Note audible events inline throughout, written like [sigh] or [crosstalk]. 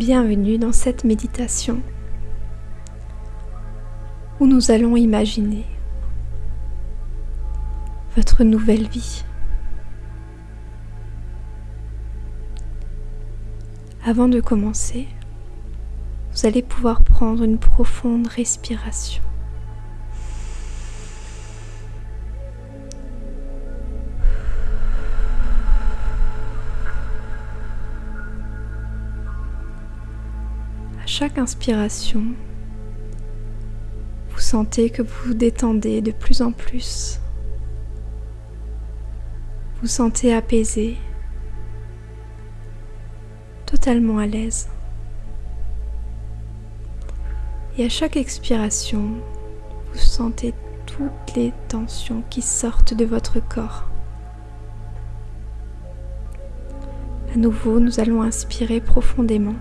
Bienvenue dans cette méditation où nous allons imaginer votre nouvelle vie. Avant de commencer, vous allez pouvoir prendre une profonde respiration. Chaque inspiration, vous sentez que vous vous détendez de plus en plus. Vous sentez apaisé, totalement à l'aise. Et à chaque expiration, vous sentez toutes les tensions qui sortent de votre corps. À nouveau, nous allons inspirer profondément.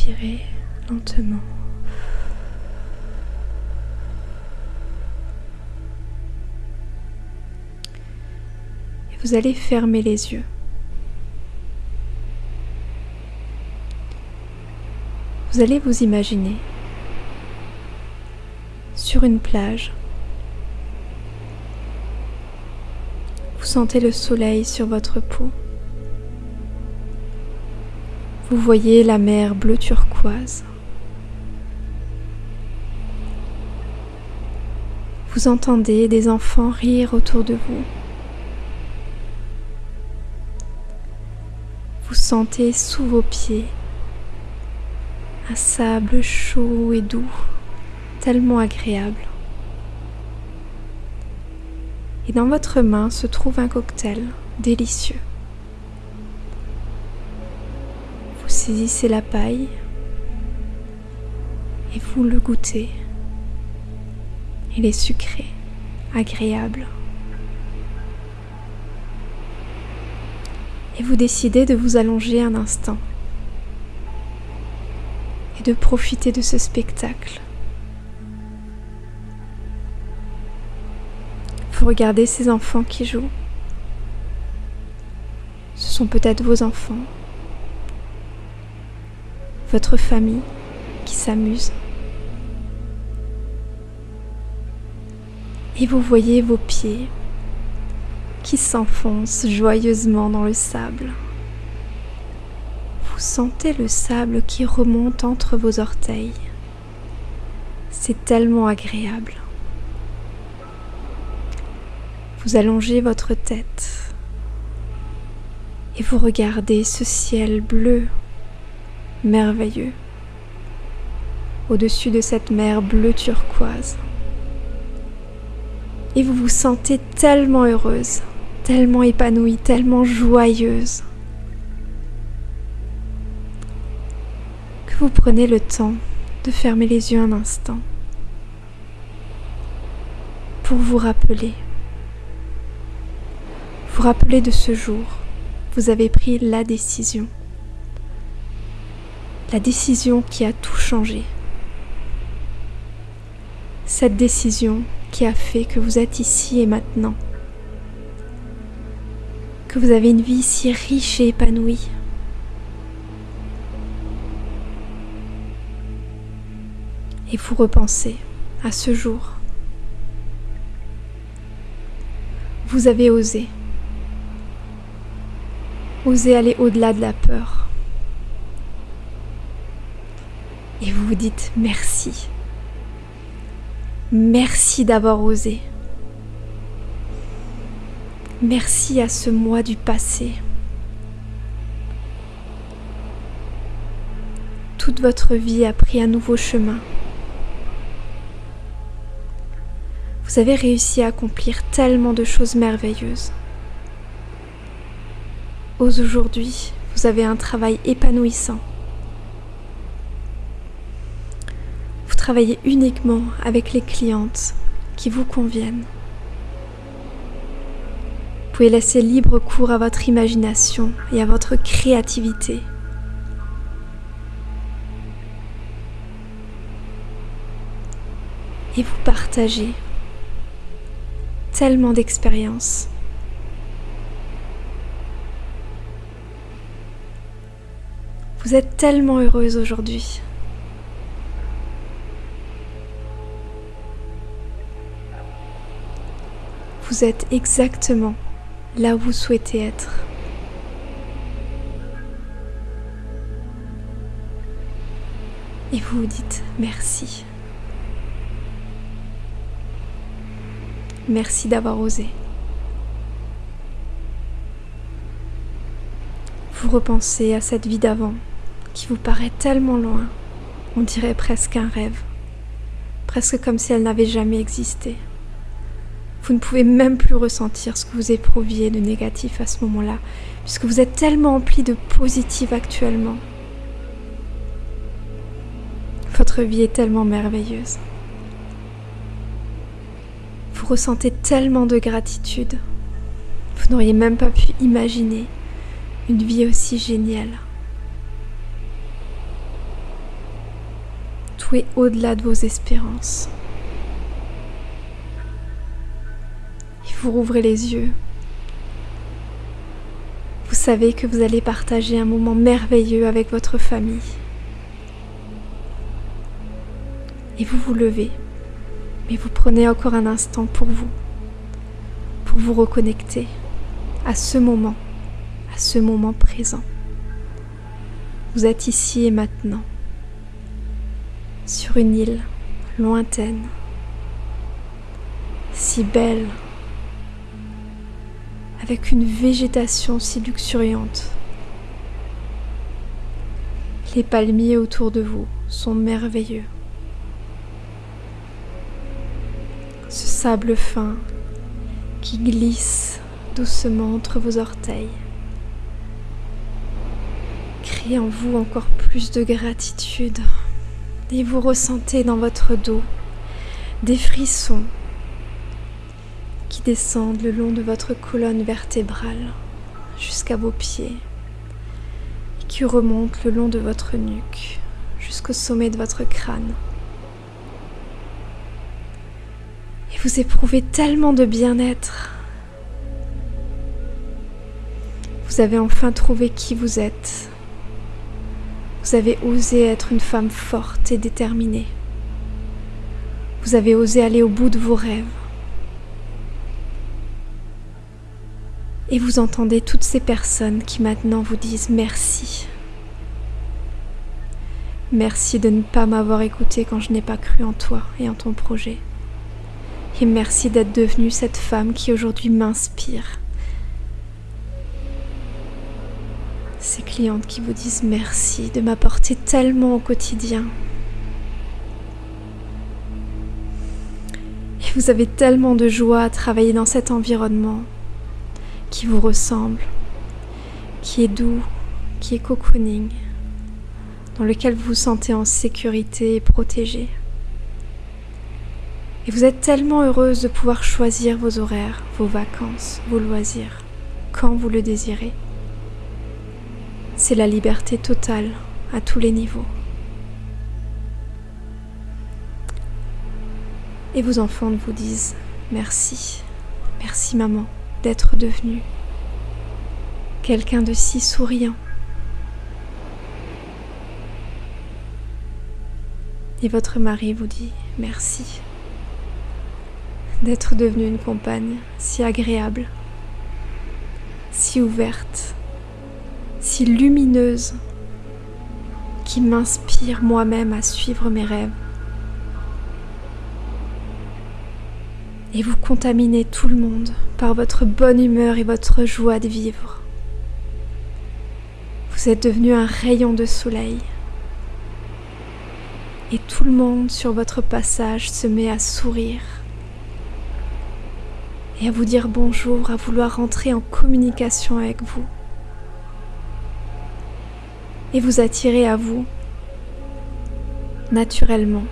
Expirer lentement. Et vous allez fermer les yeux. Vous allez vous imaginer sur une plage. Vous sentez le soleil sur votre peau. Vous voyez la mer bleu turquoise. Vous entendez des enfants rire autour de vous. Vous sentez sous vos pieds un sable chaud et doux, tellement agréable. Et dans votre main se trouve un cocktail délicieux. Saisissez la paille et vous le goûtez. Il est sucré, agréable. Et vous décidez de vous allonger un instant et de profiter de ce spectacle. Vous regardez ces enfants qui jouent. Ce sont peut-être vos enfants, votre famille qui s'amuse. Et vous voyez vos pieds qui s'enfoncent joyeusement dans le sable sentez le sable qui remonte entre vos orteils. C'est tellement agréable. Vous allongez votre tête et vous regardez ce ciel bleu merveilleux. Au-dessus de cette mer bleue turquoise. Et vous vous sentez tellement heureuse, tellement épanouie, tellement joyeuse. vous prenez le temps de fermer les yeux un instant. Pour vous rappeler, vous rappeler de ce jour, vous avez pris la décision, la décision qui a tout changé, cette décision qui a fait que vous êtes ici et maintenant, que vous avez une vie si riche et épanouie. et vous repensez à ce jour. Vous avez osé. Osé aller au-delà de la peur. Et vous vous dites merci. Merci d'avoir osé. Merci à ce moi du passé. Toute votre vie a pris un nouveau chemin. Vous avez réussi à accomplir tellement de choses merveilleuses. Aujourd'hui, vous avez un travail épanouissant. travaillez uniquement avec les clientes qui vous conviennent. Vous pouvez laisser libre cours à votre imagination et à votre créativité. Et vous partagez tellement d'expériences. Vous êtes tellement heureuse aujourd'hui. Vous êtes exactement là où vous souhaitez être. Et vous vous dites merci. Merci d'avoir osé. Vous repensez à cette vie d'avant qui vous paraît tellement loin, on dirait presque un rêve, presque comme si elle n'avait jamais existé. Vous ne pouvez même plus ressentir ce que vous éprouviez de négatif à ce moment-là, puisque vous êtes tellement empli de positif actuellement. Votre vie est tellement merveilleuse. Vous ressentez tellement de gratitude. Vous n'auriez même pas pu imaginer une vie aussi géniale. Tout est au-delà de vos espérances. Vous rouvrez les yeux. Vous savez que vous allez partager un moment merveilleux avec votre famille. Et vous vous levez, mais vous prenez encore un instant pour vous, pour vous reconnecter à ce moment, à ce moment présent. Vous êtes ici et maintenant, sur une île lointaine, si belle, avec une végétation si luxuriante. Les palmiers autour de vous sont merveilleux. Ce sable fin qui glisse doucement entre vos orteils crée en vous encore plus de gratitude et vous ressentez dans votre dos des frissons descendent le long de votre colonne vertébrale jusqu'à vos pieds et qui remontent le long de votre nuque jusqu'au sommet de votre crâne. Et vous éprouvez tellement de bien-être. Vous avez enfin trouvé qui vous êtes. Vous avez osé être une femme forte et déterminée. Vous avez osé aller au bout de vos rêves. Et vous entendez toutes ces personnes qui maintenant vous disent merci. Merci de ne pas m'avoir écouté quand je n'ai pas cru en toi et en ton projet. Et merci d'être devenue cette femme qui aujourd'hui m'inspire. Ces clientes qui vous disent merci de m'apporter tellement au quotidien. Et vous avez tellement de joie à travailler dans cet environnement qui vous ressemble, qui est doux, qui est cocooning, dans lequel vous vous sentez en sécurité et protégé. Et vous êtes tellement heureuse de pouvoir choisir vos horaires, vos vacances, vos loisirs, quand vous le désirez. C'est la liberté totale à tous les niveaux. Et vos enfants vous disent merci, merci maman d'être devenu quelqu'un de si souriant. Et votre mari vous dit merci d'être devenu une compagne si agréable, si ouverte, si lumineuse, qui m'inspire moi-même à suivre mes rêves. Et vous contaminez tout le monde par votre bonne humeur et votre joie de vivre. Vous êtes devenu un rayon de soleil. Et tout le monde sur votre passage se met à sourire et à vous dire bonjour, à vouloir rentrer en communication avec vous. Et vous attirer à vous naturellement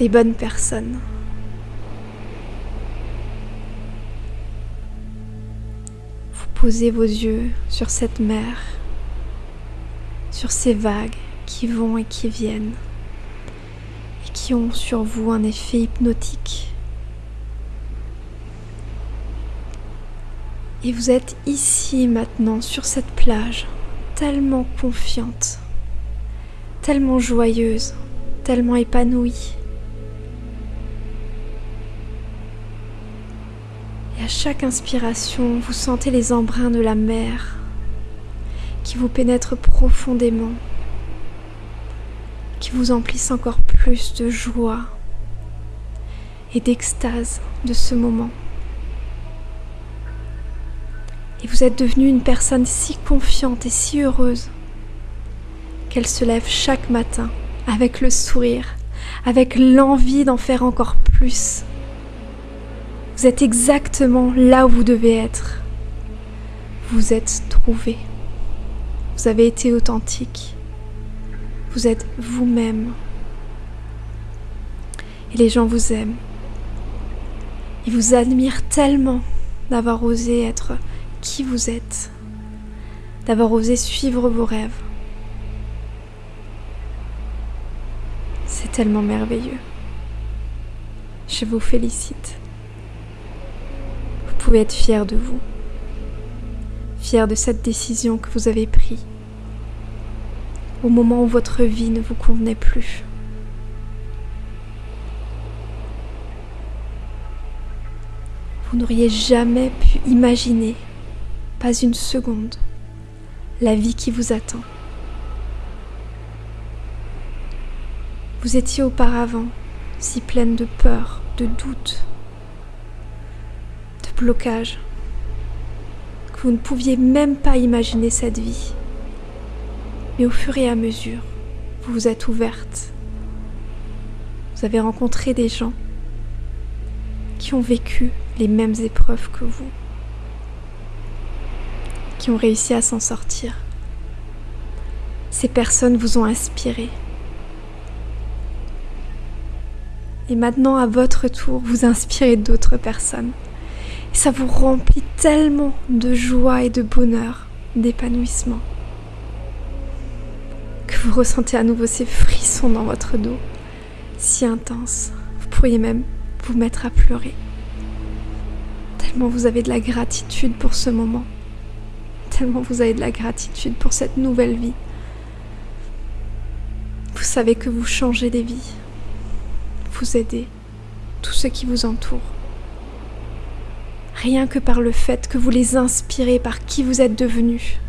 les bonnes personnes. Posez vos yeux sur cette mer, sur ces vagues qui vont et qui viennent, et qui ont sur vous un effet hypnotique. Et vous êtes ici maintenant sur cette plage, tellement confiante, tellement joyeuse, tellement épanouie. Chaque inspiration, vous sentez les embruns de la mer qui vous pénètrent profondément, qui vous emplissent encore plus de joie et d'extase de ce moment. Et vous êtes devenue une personne si confiante et si heureuse qu'elle se lève chaque matin avec le sourire, avec l'envie d'en faire encore plus. Vous êtes exactement là où vous devez être. Vous êtes trouvé. Vous avez été authentique. Vous êtes vous-même. Et les gens vous aiment. Ils vous admirent tellement d'avoir osé être qui vous êtes, d'avoir osé suivre vos rêves. C'est tellement merveilleux. Je vous félicite. Pouvez être fier de vous, fier de cette décision que vous avez prise au moment où votre vie ne vous convenait plus. Vous n'auriez jamais pu imaginer, pas une seconde, la vie qui vous attend. Vous étiez auparavant si pleine de peur, de doute, blocage, que vous ne pouviez même pas imaginer cette vie. Mais au fur et à mesure, vous vous êtes ouverte. Vous avez rencontré des gens qui ont vécu les mêmes épreuves que vous, qui ont réussi à s'en sortir. Ces personnes vous ont inspiré. Et maintenant, à votre tour, vous inspirez d'autres personnes. Et ça vous remplit tellement de joie et de bonheur, d'épanouissement, que vous ressentez à nouveau ces frissons dans votre dos, si intenses. Vous pourriez même vous mettre à pleurer. Tellement vous avez de la gratitude pour ce moment. Tellement vous avez de la gratitude pour cette nouvelle vie. Vous savez que vous changez des vies. Vous aidez tous ceux qui vous entourent. Rien que par le fait que vous les inspirez par qui vous êtes devenus.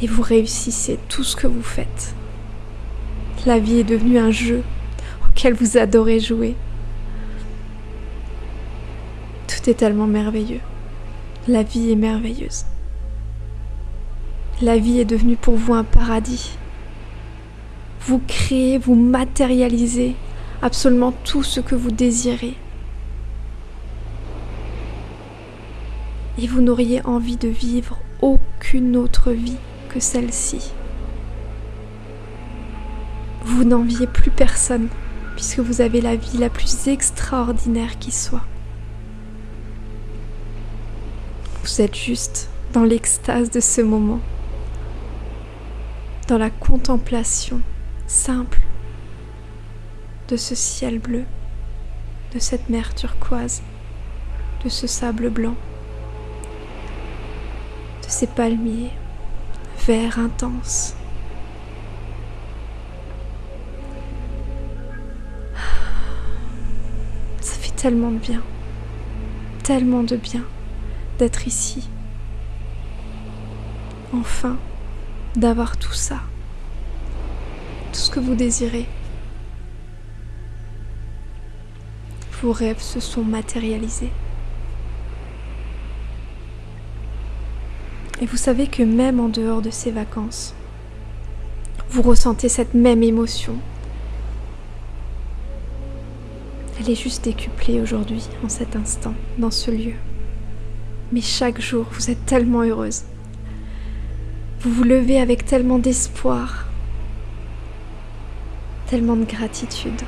Et vous réussissez tout ce que vous faites. La vie est devenue un jeu auquel vous adorez jouer. Tout est tellement merveilleux. La vie est merveilleuse. La vie est devenue pour vous un paradis. Vous créez, vous matérialisez absolument tout ce que vous désirez. Et vous n'auriez envie de vivre aucune autre vie que celle-ci. Vous n'enviez plus personne puisque vous avez la vie la plus extraordinaire qui soit. Vous êtes juste dans l'extase de ce moment, dans la contemplation simple de ce ciel bleu, de cette mer turquoise, de ce sable blanc, ces palmiers verts intenses. Ça fait tellement de bien, tellement de bien d'être ici. Enfin, d'avoir tout ça, tout ce que vous désirez. Vos rêves se sont matérialisés. Et vous savez que même en dehors de ces vacances, vous ressentez cette même émotion. Elle est juste décuplée aujourd'hui, en cet instant, dans ce lieu. Mais chaque jour, vous êtes tellement heureuse. Vous vous levez avec tellement d'espoir, tellement de gratitude,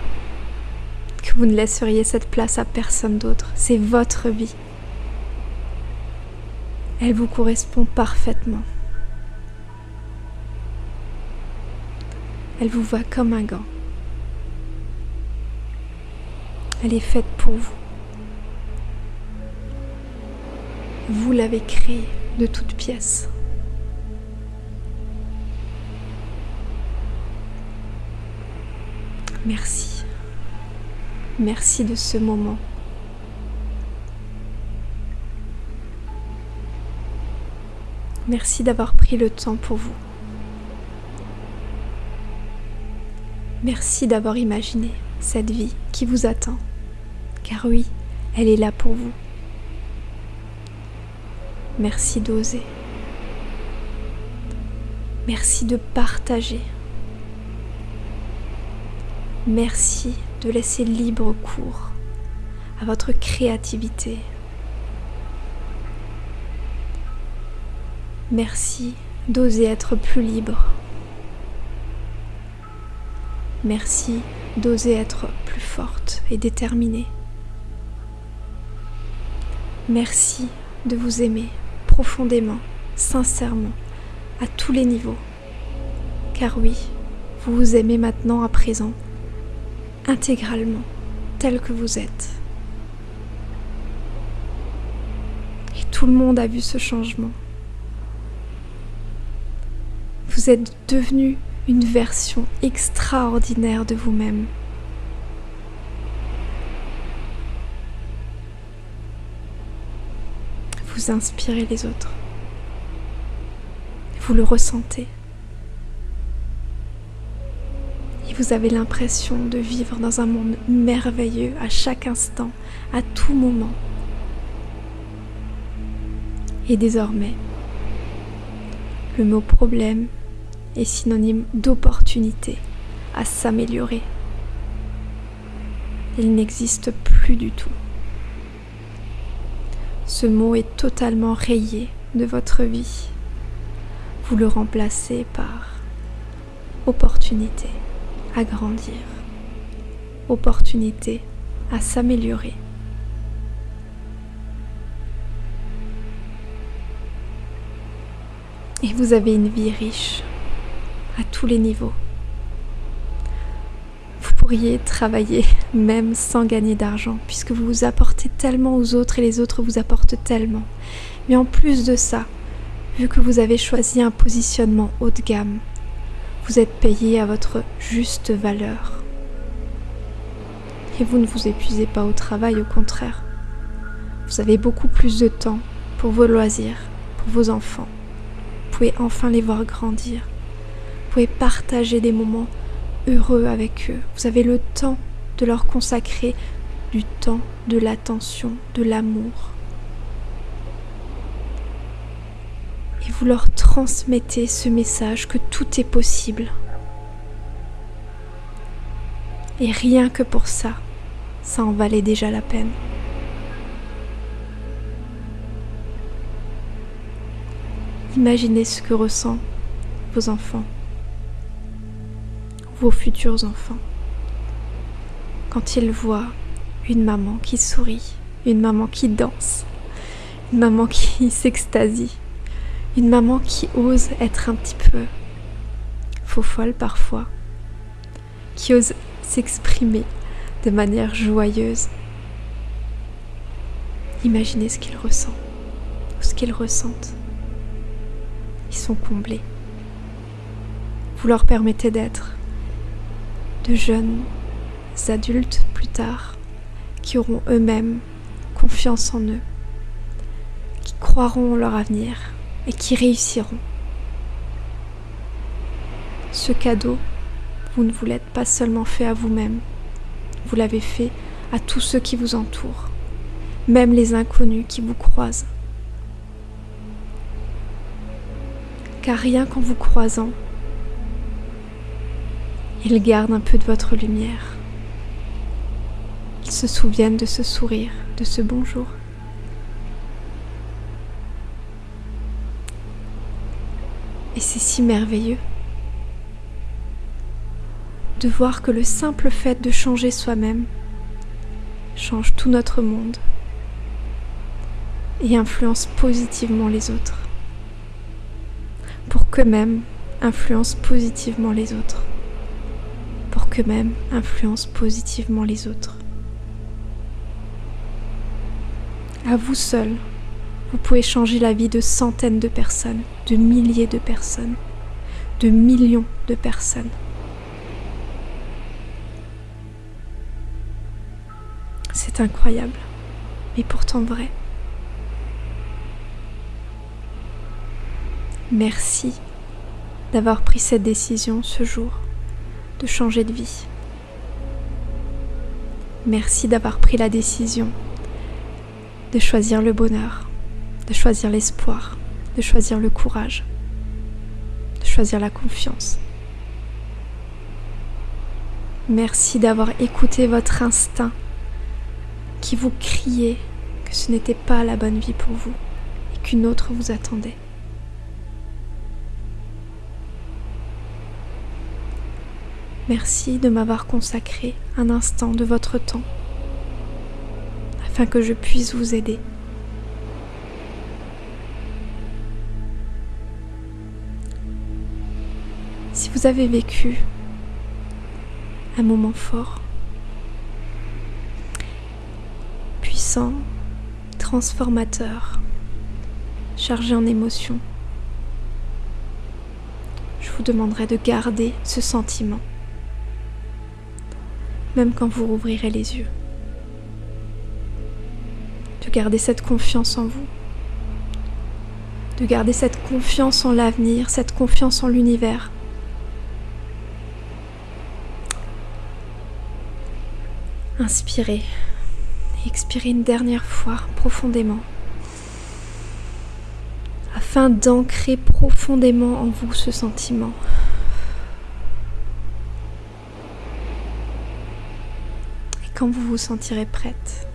que vous ne laisseriez cette place à personne d'autre. C'est votre vie. Elle vous correspond parfaitement. Elle vous va comme un gant. Elle est faite pour vous. Vous l'avez créée. de toute pièce. Merci. Merci de ce moment. Merci d'avoir pris le temps pour vous. Merci d'avoir imaginé cette vie qui vous attend. Car oui, elle est là pour vous. Merci d'oser. Merci de partager. Merci de laisser libre cours à votre créativité. Merci d'oser être plus libre. Merci d'oser être plus forte et déterminée. Merci de vous aimer profondément, sincèrement, à tous les niveaux. Car oui, vous vous aimez maintenant à présent, intégralement, tel que vous êtes. Et tout le monde a vu ce changement. Vous êtes devenu une version extraordinaire de vous-même. Vous inspirez les autres. Vous le ressentez. Et vous avez l'impression de vivre dans un monde merveilleux à chaque instant, à tout moment. Et désormais, le mot problème est synonyme d'opportunité à s'améliorer. Il n'existe plus du tout. Ce mot est totalement rayé de votre vie. Vous le remplacez par opportunité à grandir, opportunité à s'améliorer. Et vous avez une vie riche à tous les niveaux. Vous pourriez travailler même sans gagner d'argent puisque vous vous apportez tellement aux autres et les autres vous apportent tellement. Mais en plus de ça, vu que vous avez choisi un positionnement haut de gamme, vous êtes payé à votre juste valeur. Et vous ne vous épuisez pas au travail, au contraire. Vous avez beaucoup plus de temps pour vos loisirs, pour vos enfants. Vous pouvez enfin les voir grandir. Vous pouvez partager des moments heureux avec eux. Vous avez le temps de leur consacrer du temps, de l'attention, de l'amour. Et vous leur transmettez ce message que tout est possible. Et rien que pour ça, ça en valait déjà la peine. Imaginez ce que ressentent vos enfants vos futurs enfants. Quand ils voient une maman qui sourit, une maman qui danse, une maman qui [laughs] s'extasie, une maman qui ose être un petit peu faux folle parfois, qui ose s'exprimer de manière joyeuse. Imaginez ce qu'ils ressentent ou ce qu'ils ressentent. Ils sont comblés. Vous leur permettez d'être de jeunes adultes plus tard qui auront eux-mêmes confiance en eux, qui croiront en leur avenir et qui réussiront. Ce cadeau, vous ne vous l'êtes pas seulement fait à vous-même, vous l'avez fait à tous ceux qui vous entourent, même les inconnus qui vous croisent. Car rien qu'en vous croisant, ils gardent un peu de votre lumière. Ils se souviennent de ce sourire, de ce bonjour. Et c'est si merveilleux de voir que le simple fait de changer soi-même change tout notre monde et influence positivement les autres, pour qu'eux-mêmes influencent positivement les autres qu'eux-mêmes influencent positivement les autres. À vous seul vous pouvez changer la vie de centaines de personnes, de milliers de personnes, de millions de personnes. C'est incroyable, mais pourtant vrai. Merci d'avoir pris cette décision ce jour de changer de vie. Merci d'avoir pris la décision de choisir le bonheur, de choisir l'espoir, de choisir le courage, de choisir la confiance. Merci d'avoir écouté votre instinct qui vous criait que ce n'était pas la bonne vie pour vous et qu'une autre vous attendait. Merci de m'avoir consacré un instant de votre temps afin que je puisse vous aider. Si vous avez vécu un moment fort, puissant, transformateur, chargé en émotions, je vous demanderai de garder ce sentiment même quand vous rouvrirez les yeux. De garder cette confiance en vous. De garder cette confiance en l'avenir, cette confiance en l'univers. Inspirez et expirez une dernière fois profondément afin d'ancrer profondément en vous ce sentiment. Quand vous vous sentirez prête,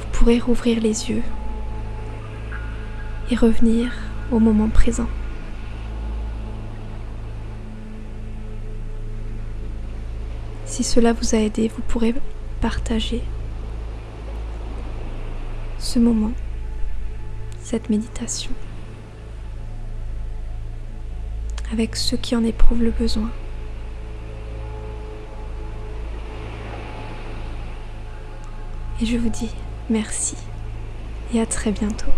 vous pourrez rouvrir les yeux et revenir au moment présent. Si cela vous a aidé, vous pourrez partager ce moment, cette méditation, avec ceux qui en éprouvent le besoin. Et je vous dis merci et à très bientôt.